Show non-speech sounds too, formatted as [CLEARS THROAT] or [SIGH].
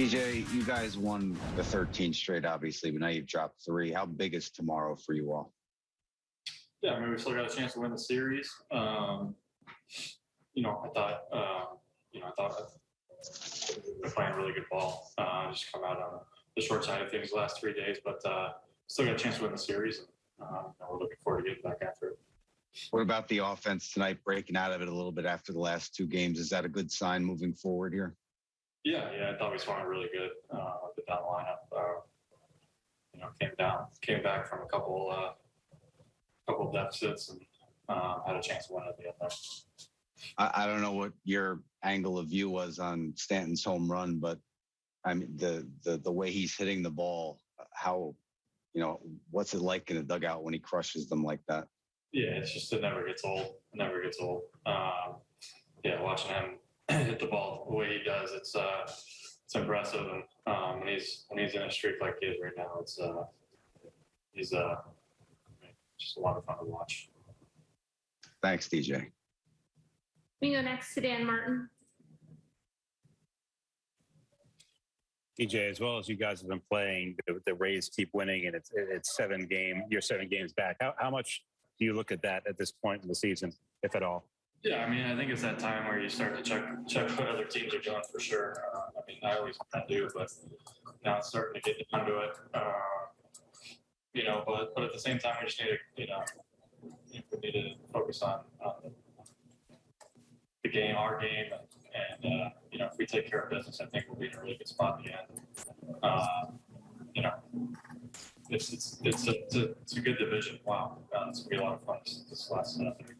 DJ, you guys won the 13 straight, obviously, but now you've dropped three. How big is tomorrow for you all? Yeah, I mean, we still got a chance to win the series. Um, you know, I thought, um, you know, I thought we're playing really good ball. Uh, just come out on the short side of things the last three days, but uh, still got a chance to win the series. And, um, we're looking forward to getting back after it. What about the offense tonight, breaking out of it a little bit after the last two games? Is that a good sign moving forward here? Yeah, yeah, I thought we swung it really good uh, and down lineup. Uh, you know, came down, came back from a couple, uh, couple deficits, and um, had a chance to win at the end there. I, I don't know what your angle of view was on Stanton's home run, but I mean, the, the, the way he's hitting the ball, how, you know, what's it like in the dugout when he crushes them like that? Yeah, it's just it never gets old. It never gets old. Um, yeah, watching him [CLEARS THROAT] hit the ball the way he does, it's uh, it's impressive. And um, when he's when he's in a streak like he is right now, it's uh, he's uh, just a lot of fun to watch. Thanks, DJ. We go next to Dan Martin. DJ, as well as you guys have been playing, the, the Rays keep winning, and it's it's seven game. You're seven games back. How how much do you look at that at this point in the season, if at all? Yeah, I mean, I think it's that time where you start to check check what other teams are doing for sure. Uh, I mean, I always do, but now it's starting to get down to it. Uh, you know, but but at the same time, we just need to, you know, we need to focus on, the game, our game, and, uh, you know, if we take care of business, I think we'll be in a really good spot in the end. Uh, you know, it's it's it's a, it's a, it's a good division. Wow, uh, it's gonna be a lot of fun this, this last uh, three